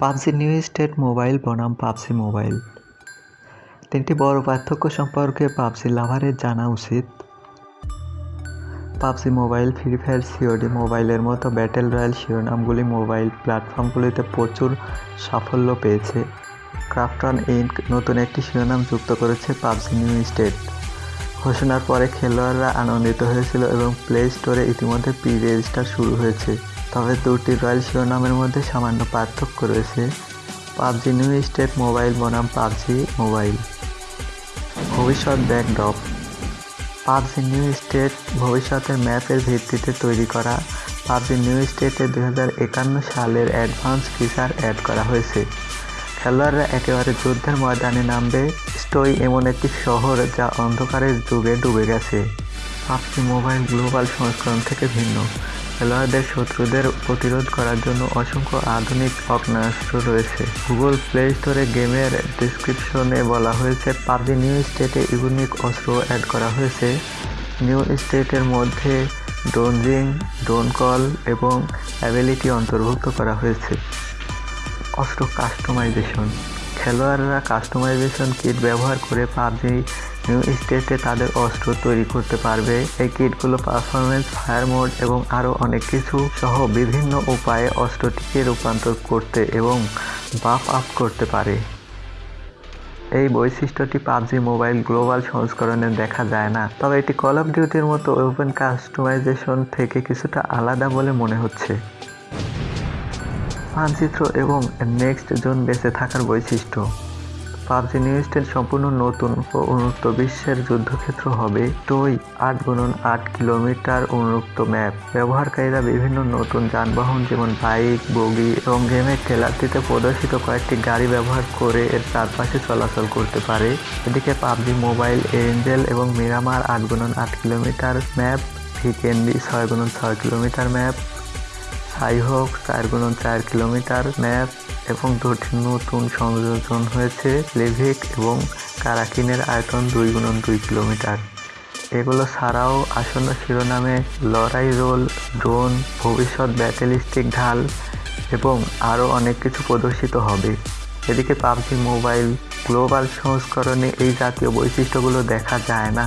PUBG new state mobile বনাম PUBG mobile. তিনটি বড় পার্থক্য সম্পর্কে পাবজি লাভারের জানা উচিত। PUBG mobile, free fire COD মোবাইলের মতো ব্যাটেল রয়্যাল শিরোনামগুলি মোবাইল প্ল্যাটফর্মগুলিতে প্রচুর সাফল্য পেয়েছে। ক্রাফটন ইনক নতুন একটি শিরোনাম যুক্ত করেছে পাবজি নিউ স্টেট। ঘোষণার পরে খেলোয়াড়রা আনন্দিত হয়েছিল এবং প্লে স্টোরে ইতিমধ্যে প্রি রেজিস্টার শুরু হয়েছে। তবে দুটি রয়্যাল শিরোনামের মধ্যে সামান্য পার্থক্য রয়েছে। পাবজি নিউ স্টেট মোবাইল বনাম পাবজি মোবাইল। ভবিষ্যৎ ব্যাকড্রপ। পাবজি নিউ স্টেট ভবিষ্যতের ম্যাপের ভিত্তিতে তৈরি করা পাবজি নিউ স্টেটে দু হাজার একান্ন সালের অ্যাডভান্স ফিচার অ্যাড করা হয়েছে। খেলোয়াড়রা একেবারে যুদ্ধের ময়দানে নামবে, স্টোই এমন একটি শহর যা অন্ধকারের যুগে ডুবে গেছে। পাবজি মোবাইল গ্লোবাল সংস্করণ থেকে ভিন্ন। খেলোয়াড়দের শত্রুদের প্রতিরোধ করার জন্য অসংখ্য আধুনিক অগ্নাস্ত্র রয়েছে। গুগল প্লে স্টোরে গেমের ডিসক্রিপশনে বলা হয়েছে পাবজি নিউ স্টেটে ইউনিক অস্ত্র অ্যাড করা হয়েছে। নিউ স্টেটের মধ্যে ডোনজিং ডোন কল এবং অ্যাবিলিটি অন্তর্ভুক্ত করা হয়েছে। অস্ত্র কাস্টমাইজেশন খেলোয়াড়রা কাস্টমাইজেশন কিট ব্যবহার করে পাবজি স্টেটে তাদের অস্ত্র তৈরি করতে পারবে। এই কিটগুলো পারফরমেন্স ফায়ার মোড এবং আরও অনেক কিছু সহ বিভিন্ন উপায়ে অস্ত্রটিকে রূপান্তর করতে এবং বাফ আপ করতে পারে। এই বৈশিষ্ট্যটি পাবজি মোবাইল গ্লোবাল সংস্করণে দেখা যায় না, তবে এটি কল অফ ডিউটির মতো ওপেন কাস্টমাইজেশন থেকে কিছুটা আলাদা বলে মনে হচ্ছে। মানচিত্র এবং নেক্সট জোন বেঁচে থাকার বৈশিষ্ট্য। পাবজি নিউ স্টেট সম্পূর্ণ নতুন ও উন্মুক্ত বিশ্বের যুদ্ধক্ষেত্র হবে। টই, আট গুণন আট কিলোমিটার উন্মুক্ত ম্যাপ। ব্যবহারকারীরা বিভিন্ন নতুন যানবাহন যেমন বাইক, বগি এবং গেমের ট্রেলারটিতে প্রদর্শিত কয়েকটি গাড়ি ব্যবহার করে এর চারপাশে চলাচল করতে পারে। এদিকে পাবজি, মোবাইল, এঞ্জেল এবং মিরামার আট গুণন আট কিলোমিটার ম্যাপ ভিকেন্ডি ছয় গুণন ছয় কিলোমিটার ম্যাপ, সাইহক চার গুণন চার কিলোমিটার ম্যাপ এবং দুটি নতুন সংযোজন হয়েছে, লেভিক এবং কারাকিনের আয়তন দুই গুণন দুই কিলোমিটার। এগুলো ছাড়াও আসন্ন শিরোনামে লড়াই রোল, ড্রোন, ভবিষ্যৎ ব্যাটেলিস্টিক ঢাল এবং আরও অনেক কিছু প্রদর্শিত হবে। এদিকে পাবজি মোবাইল গ্লোবাল সংস্করণে এই জাতীয় বৈশিষ্ট্যগুলো দেখা যায় না।